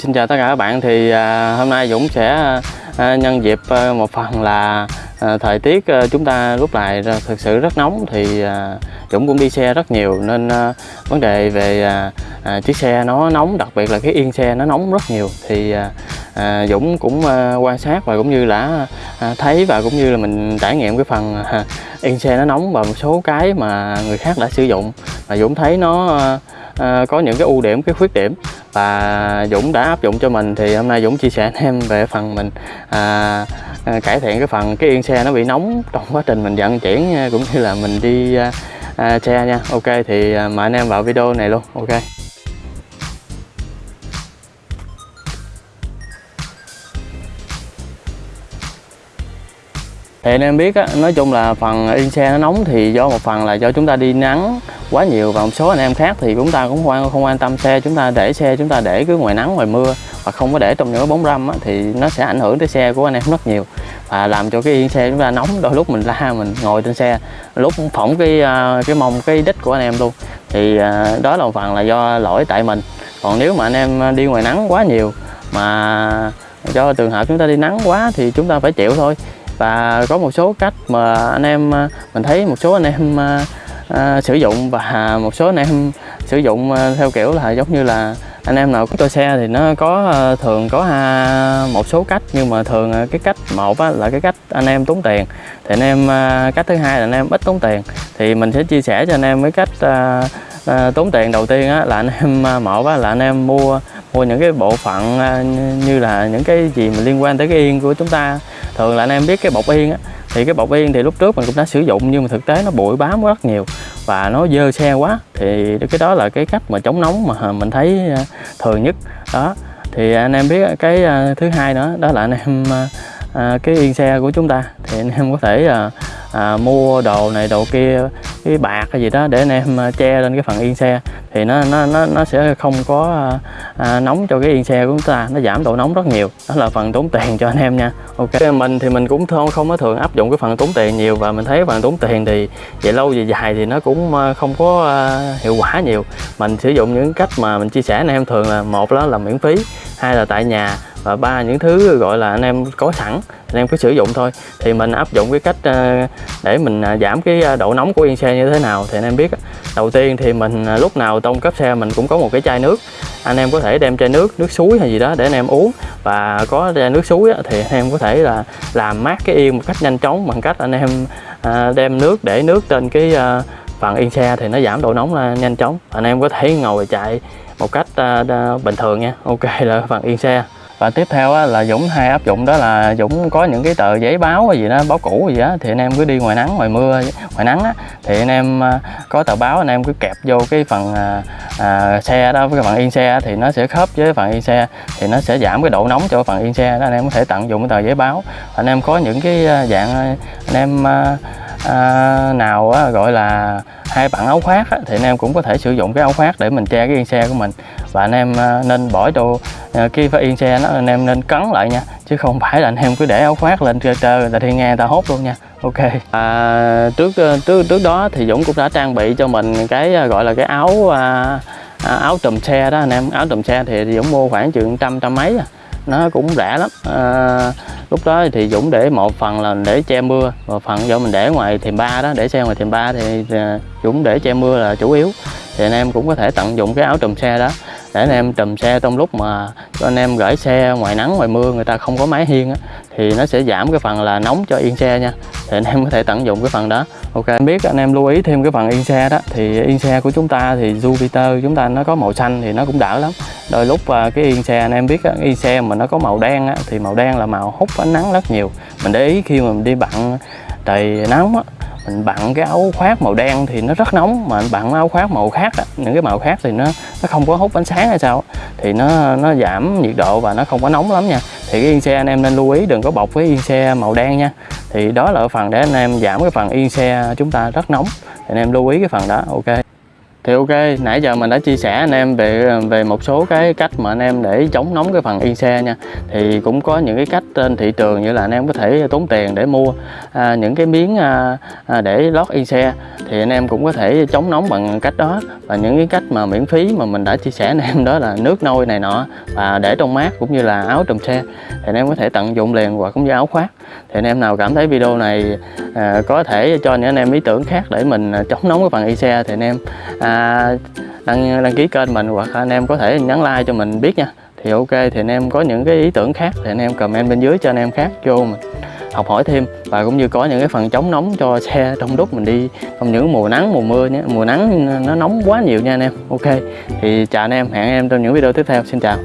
xin chào tất cả các bạn. Thì à, hôm nay Dũng sẽ à, nhân dịp à, một phần là à, thời tiết à, chúng ta lúc này thực sự rất nóng. Thì à, Dũng cũng đi xe rất nhiều nên à, vấn đề về à, à, chiếc xe nó nóng đặc biệt là cái yên xe nó nóng rất nhiều. Thì à, à, Dũng cũng à, quan sát và cũng như là à, thấy và cũng như là mình trải nghiệm cái phần à, yên xe nó nóng và một số cái mà người khác đã sử dụng. Và Dũng thấy nó à, Ờ, có những cái ưu điểm cái khuyết điểm và Dũng đã áp dụng cho mình thì hôm nay Dũng chia sẻ anh em về phần mình à, à cải thiện cái phần cái yên xe nó bị nóng trong quá trình mình vận chuyển à, cũng như là mình đi à, à, xe nha. Ok thì à, mời anh em vào video này luôn. Ok. Thì anh em biết á, nói chung là phần yên xe nó nóng thì do một phần là do chúng ta đi nắng quá nhiều và một số anh em khác thì chúng ta cũng không không quan tâm xe chúng ta để xe chúng ta để cứ ngoài nắng ngoài mưa và không có để trong những cái bóng râm á, thì nó sẽ ảnh hưởng tới xe của anh em rất nhiều và làm cho cái yên xe chúng ta nóng. Đôi lúc mình la mình ngồi trên xe lúc phỏng cái à, cái mông cái đít của anh em luôn. Thì à, đó là một phần là do lỗi tại mình. Còn nếu mà anh em đi ngoài nắng quá nhiều mà do trường hợp chúng ta đi nắng quá thì chúng ta phải chịu thôi. Và có một số cách mà anh em à, mình thấy một số anh em uh, sử dụng và một số anh em sử dụng uh, theo kiểu là giống như là anh em nào có tôi xe thì nó có uh, thường có uh, một số cách. Nhưng mà thường uh, cái cách một á, là cái cách anh em tốn tiền. Thì anh em uh, cách thứ hai là anh em ít tốn tiền. Thì mình sẽ chia sẻ cho anh em cái cách uh, uh, tốn tiền đầu tiên á, là anh em uh, một á, là anh em mua mua những cái bộ phận như như là những cái gì mà liên quan tới cái yên của chúng ta. Thường là anh em biết cái bọc yên á thì cái bọc yên thì lúc trước mình cũng đã sử dụng, nhưng mà thực tế nó bụi bám rất nhiều và nó dơ xe quá. Thì cái đó là cái cách mà chống nóng mà mình thấy à, thường nhất. Đó. Thì anh em biết cái à, thứ hai nữa, đó là anh em à, cái yên xe của chúng ta. Thì anh em có thể à, mua đồ này đồ kia cái bạc hay gì đó để anh em à, che lên cái phần yên xe thì nó nó nó nó sẽ không có à, à, nóng cho cái yên xe của chúng ta nó giảm độ nóng rất nhiều. Đó là phần tốn tiền cho anh em nha. Ok. Mình thì mình cũng không không có thường áp dụng cái phần tốn tiền nhiều và mình thấy phần tốn tiền thì về lâu về dài thì nó cũng à, không có à, hiệu quả nhiều. Mình sử dụng những cách mà mình chia sẻ anh em thường là một đó là miễn phí hai là tại nhà và ba những thứ gọi là anh em có sẵn, anh em cứ sử dụng thôi. Thì mình áp dụng cái cách ờ, để mình à, giảm cái à, độ nóng của yên xe như thế nào thì anh em biết đầu tiên thì mình à, lúc nào tông cấp xe mình cũng có một cái chai nước. Anh em có thể đem chai nước nước suối hay gì đó để anh em uống. Và có chai nước suối thì anh em có thể là làm mát cái yên một cách nhanh chóng bằng cách anh em đem nước để nước trên cái phần yên xe thì nó giảm độ nóng là nhanh chóng. Anh em có thể ngồi chạy một cách bình thường nha. Ok là phần yên xe và tiếp theo á, là Dũng hay áp dụng đó là Dũng có những cái tờ giấy báo hay gì đó báo cũ gì đó thì anh em cứ đi ngoài nắng ngoài mưa ngoài nắng á, thì anh em à, có tờ báo anh em cứ kẹp vô cái phần à, à, xe đó với cái phần yên xe thì nó sẽ khớp với phần yên xe thì nó sẽ giảm cái độ nóng cho phần yên xe đó. Anh em có thể tận dụng cái tờ giấy báo. Anh em có những cái à, dạng à, anh em à, à, nào á, gọi là hai bạn áo khoác á, thì anh em cũng có thể sử dụng cái áo khoác để mình che cái yên xe của mình. Và anh em à, nên bỏ đồ à, khi phải yên xe nó anh em nên cấn lại nha chứ không phải là anh em cứ để áo khoác lên trơ trơ là thì nghe người ta hốt luôn nha. Ok. À, trước à, trước trước đó thì Dũng cũng đã trang bị cho mình cái gọi là cái áo à, áo trùm xe đó anh em. Áo trùm xe thì Dũng mua khoảng chừng trăm trăm mấy à nó cũng rẻ lắm. À, lúc đó thì Dũng để một phần là để che mưa và phần do mình để ngoài thềm ba đó để xe ngoài thềm ba thì à, Dũng để che mưa là chủ yếu. Thì anh em cũng có thể tận dụng cái áo trùm xe đó để anh em trùm xe trong lúc mà cho anh em gửi xe ngoài nắng ngoài mưa người ta không có máy hiên á thì nó sẽ giảm cái phần là nóng cho yên xe nha. Thì anh em có thể tận dụng cái phần đó. Ok em biết anh em lưu ý thêm cái phần yên xe đó. Thì yên xe của chúng ta thì Jupiter chúng ta nó có màu xanh thì nó cũng đỡ lắm. Đôi lúc à, cái yên xe anh em biết á, yên xe mà nó có màu đen á, thì màu đen là màu hút ánh nắng rất nhiều. Mình để ý khi mà mình đi bận trời nóng á mình bận cái áo khoác màu đen thì nó rất nóng mà mình bận áo khoác màu khác á, những cái màu khác thì nó nó không có hút ánh sáng hay sao thì nó nó giảm nhiệt độ và nó không có nóng lắm nha. Thì cái yên xe anh em nên lưu ý đừng có bọc với yên xe màu đen nha. Thì đó là phần để anh em giảm cái phần yên xe chúng ta rất nóng. Thì anh em lưu ý cái phần đó ok thì ok nãy giờ mình đã chia sẻ anh em về về một số cái cách mà anh em để chống nóng cái phần yên xe nha. Thì cũng có những cái cách trên thị trường như là anh em có thể tốn tiền để mua à, những cái miếng à, à, để lót yên xe. Thì anh em cũng có thể chống nóng bằng cách đó. Và những cái cách mà miễn phí mà mình đã chia sẻ anh em đó là nước nôi này nọ và để trong mát cũng như là áo trùm xe. Thì anh em có thể tận dụng liền hoặc cũng như áo khoác. Thì anh em nào cảm thấy video này à, có thể cho những anh em ý tưởng khác để mình à, chống nóng cái phần y xe thì anh em à, đăng đăng ký kênh mình hoặc anh em có thể nhắn like cho mình biết nha. Thì ok, thì anh em có những cái ý tưởng khác thì anh em comment bên dưới cho anh em khác vô mình học hỏi thêm. Và cũng như có những cái phần chống nóng cho xe trong lúc mình đi trong những mùa nắng, mùa mưa nhé. Mùa nắng nó nóng quá nhiều nha anh em. Ok, thì chào anh em, hẹn anh em trong những video tiếp theo. Xin chào.